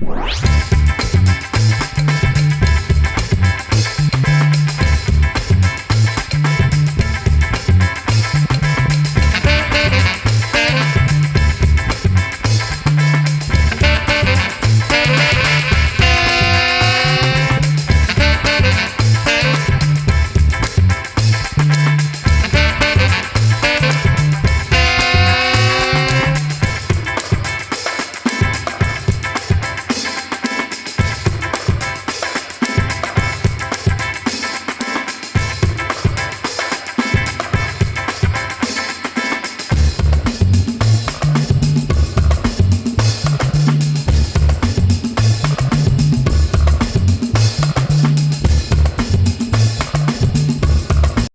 Bye.